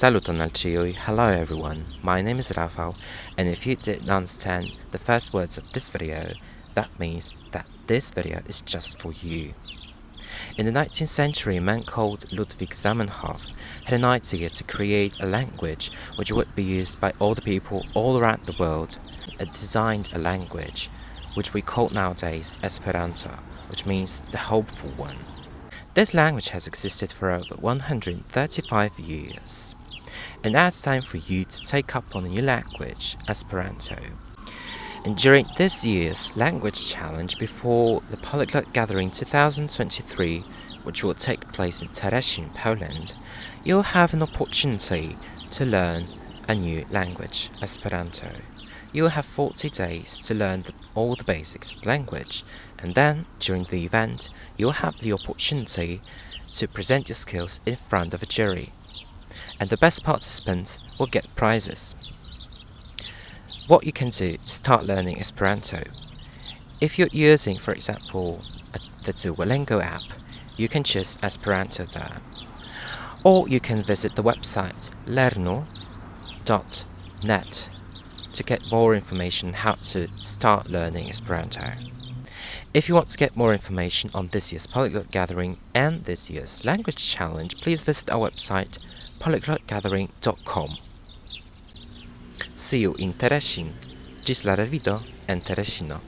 Saluton al ciui, hello everyone, my name is Rafał, and if you didn't understand the first words of this video, that means that this video is just for you. In the 19th century, a man called Ludwig Zamenhof had an idea to create a language which would be used by all the people all around the world, and designed a language which we call nowadays Esperanto, which means the hopeful one. This language has existed for over 135 years, and now it's time for you to take up on a new language, Esperanto. And during this year's language challenge before the Polyglot Gathering 2023, which will take place in Teresin, Poland, you'll have an opportunity to learn a new language, Esperanto. You'll have 40 days to learn the, all the basics of language, and then, during the event, you'll have the opportunity to present your skills in front of a jury. And the best participants will get prizes. What you can do to start learning Esperanto. If you're using, for example, the Duolingo app, you can choose Esperanto there. Or you can visit the website lernu.net to get more information how to start learning Esperanto. If you want to get more information on this year's Polyglot Gathering and this year's Language Challenge, please visit our website polyglotgathering.com. See you in Teresin. Gis la revido en Teresino.